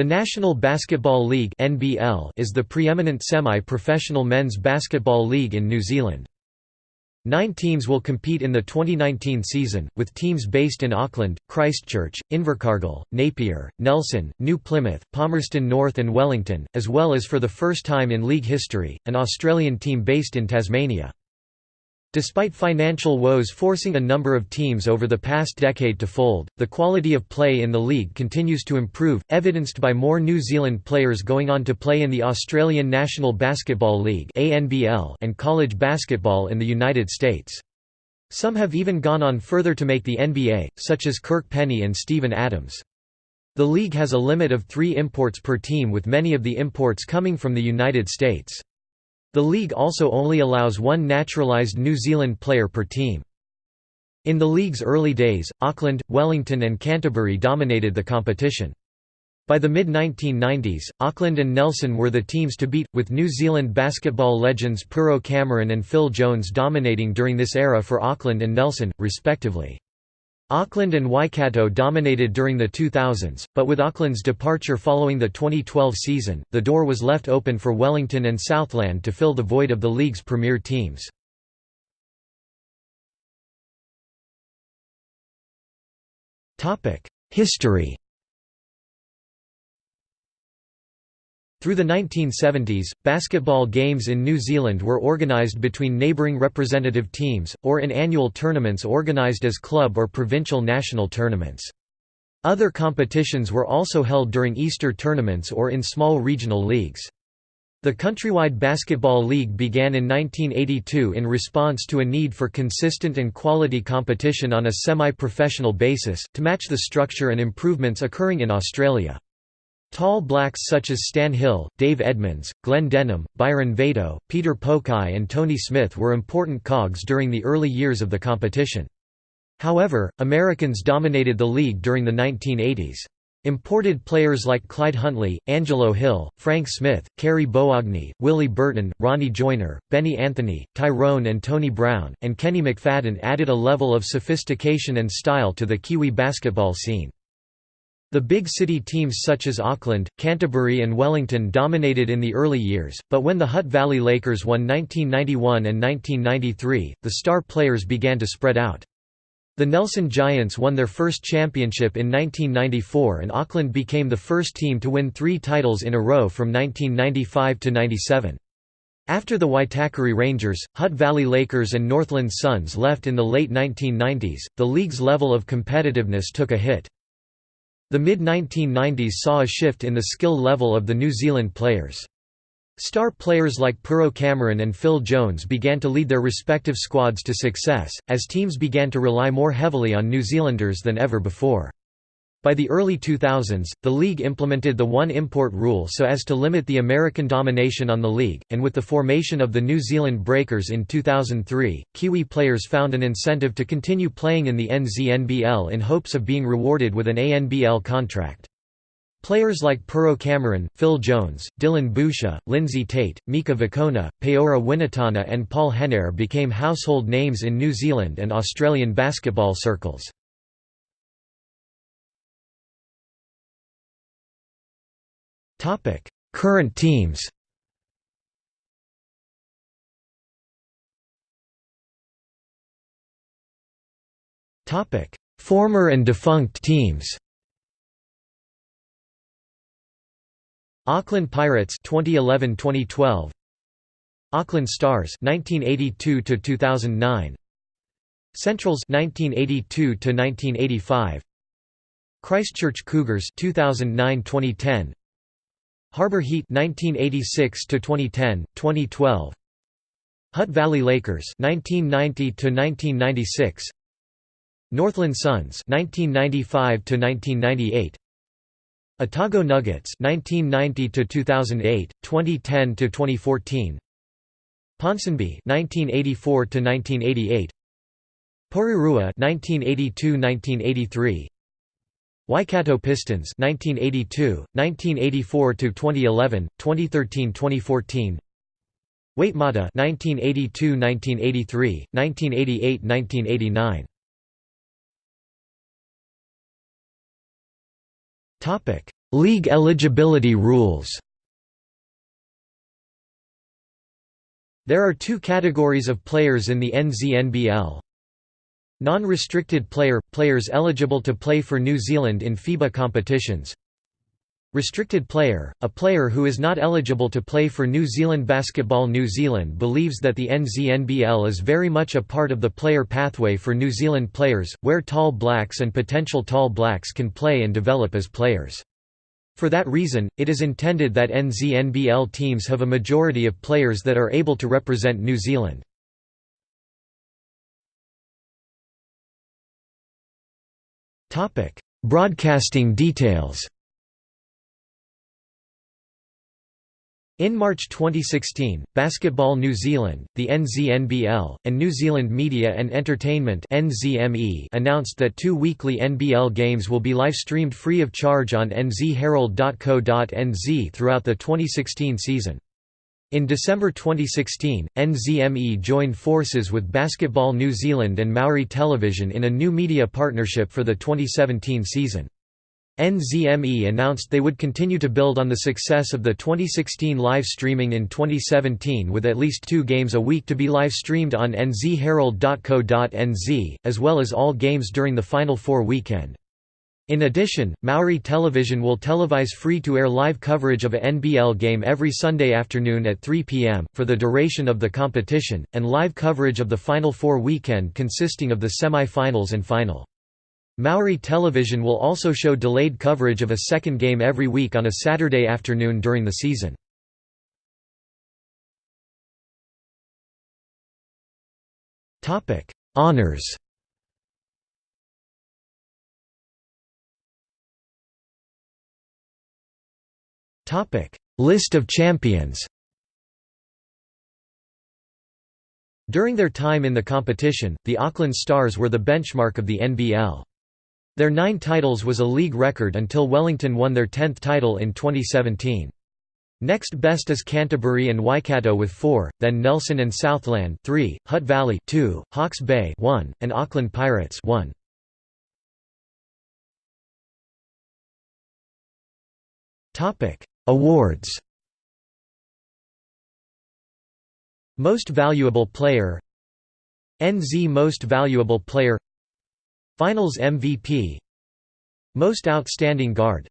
The National Basketball League (NBL) is the preeminent semi-professional men's basketball league in New Zealand. Nine teams will compete in the 2019 season, with teams based in Auckland, Christchurch, Invercargill, Napier, Nelson, New Plymouth, Palmerston North and Wellington, as well as for the first time in league history, an Australian team based in Tasmania. Despite financial woes forcing a number of teams over the past decade to fold, the quality of play in the league continues to improve, evidenced by more New Zealand players going on to play in the Australian National Basketball League and college basketball in the United States. Some have even gone on further to make the NBA, such as Kirk Penney and Steven Adams. The league has a limit of three imports per team with many of the imports coming from the United States. The league also only allows one naturalised New Zealand player per team. In the league's early days, Auckland, Wellington and Canterbury dominated the competition. By the mid-1990s, Auckland and Nelson were the teams to beat, with New Zealand basketball legends Pero Cameron and Phil Jones dominating during this era for Auckland and Nelson, respectively. Auckland and Waikato dominated during the 2000s, but with Auckland's departure following the 2012 season, the door was left open for Wellington and Southland to fill the void of the league's premier teams. History Through the 1970s, basketball games in New Zealand were organised between neighbouring representative teams, or in annual tournaments organised as club or provincial national tournaments. Other competitions were also held during Easter tournaments or in small regional leagues. The Countrywide Basketball League began in 1982 in response to a need for consistent and quality competition on a semi-professional basis, to match the structure and improvements occurring in Australia. Tall blacks such as Stan Hill, Dave Edmunds, Glenn Denham, Byron Vado, Peter Pokai and Tony Smith were important cogs during the early years of the competition. However, Americans dominated the league during the 1980s. Imported players like Clyde Huntley, Angelo Hill, Frank Smith, Kerry Boagni, Willie Burton, Ronnie Joyner, Benny Anthony, Tyrone and Tony Brown, and Kenny McFadden added a level of sophistication and style to the Kiwi basketball scene. The big city teams such as Auckland, Canterbury and Wellington dominated in the early years, but when the Hutt Valley Lakers won 1991 and 1993, the star players began to spread out. The Nelson Giants won their first championship in 1994 and Auckland became the first team to win three titles in a row from 1995 to 97. After the Waitakere Rangers, Hutt Valley Lakers and Northland Suns left in the late 1990s, the league's level of competitiveness took a hit. The mid-1990s saw a shift in the skill level of the New Zealand players. Star players like Pero Cameron and Phil Jones began to lead their respective squads to success, as teams began to rely more heavily on New Zealanders than ever before. By the early 2000s, the league implemented the one import rule so as to limit the American domination on the league, and with the formation of the New Zealand Breakers in 2003, Kiwi players found an incentive to continue playing in the NZNBL in hopes of being rewarded with an ANBL contract. Players like Pero Cameron, Phil Jones, Dillon Boucher, Lindsay Tait, Mika Vukona, Paora Winitana and Paul Henare became household names in New Zealand and Australian basketball circles. Topic: Current teams. Topic: Former and defunct teams. Auckland Pirates 2011-2012 Auckland Stars 1982 to 2009 Centrals 1982 to 1985 Christchurch Cougars 2009-2010 Harbour Heat 1986 to 2010, 2012. Hutt Valley Lakers 1990 to 1996. Northland Suns 1995 to 1998. Otago Nuggets 1990 to 2008, 2010 to 2014. Ponsonby 1984 to 1988. Porirua 1982-1983. Waikato Pistons 1982, 1984 to 2011, 2013-2014. Waitemata 1982-1983, 1988-1989. Topic: League eligibility rules There are two categories of players in the NZNBL. Non-restricted player – players eligible to play for New Zealand in FIBA competitions Restricted player – a player who is not eligible to play for New Zealand Basketball New Zealand believes that the NZNBL is very much a part of the player pathway for New Zealand players, where tall blacks and potential tall blacks can play and develop as players. For that reason, it is intended that NZNBL teams have a majority of players that are able to represent New Zealand. Broadcasting details In March 2016, Basketball New Zealand, the NZNBL, and New Zealand Media and Entertainment (NZME) announced that two weekly NBL games will be live-streamed free of charge on nzherald.co.nz throughout the 2016 season. In December 2016, NZME joined forces with Basketball New Zealand and Maori Television in a new media partnership for the 2017 season. NZME announced they would continue to build on the success of the 2016 live streaming in 2017 with at least two games a week to be live streamed on nzherald.co.nz, as well as all games during the Final Four weekend. In addition, Maori Television will televise free-to-air live coverage of a NBL game every Sunday afternoon at 3 p.m., for the duration of the competition, and live coverage of the Final Four weekend consisting of the semi-finals and final. Maori Television will also show delayed coverage of a second game every week on a Saturday afternoon during the season. Honours List of champions During their time in the competition, the Auckland Stars were the benchmark of the NBL. Their nine titles was a league record until Wellington won their tenth title in 2017. Next best is Canterbury and Waikato with 4, then Nelson and Southland 3, Hutt Valley 2, Hawke's Bay 1, and Auckland Pirates 1. Awards. Most Valuable Player. NZ Most Valuable Player. Finals MVP Most Outstanding Guard.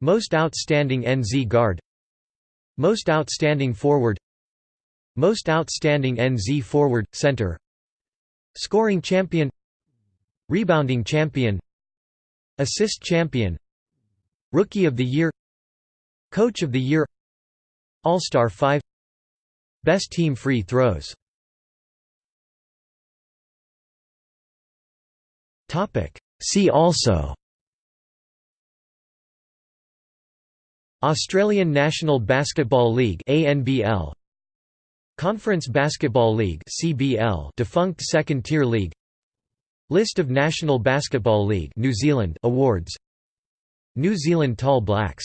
Most Outstanding NZ Guard. Most Outstanding Forward. Most Outstanding NZ Forward, Center. Scoring Champion. Rebounding Champion. Assist Champion. Rookie of the Year Coach of the Year All-Star 5 Best Team Free Throws. See also. Australian National Basketball League ANBL Conference Basketball League CBL defunct second tier league. List of National Basketball League New Zealand awards. New Zealand Tall Blacks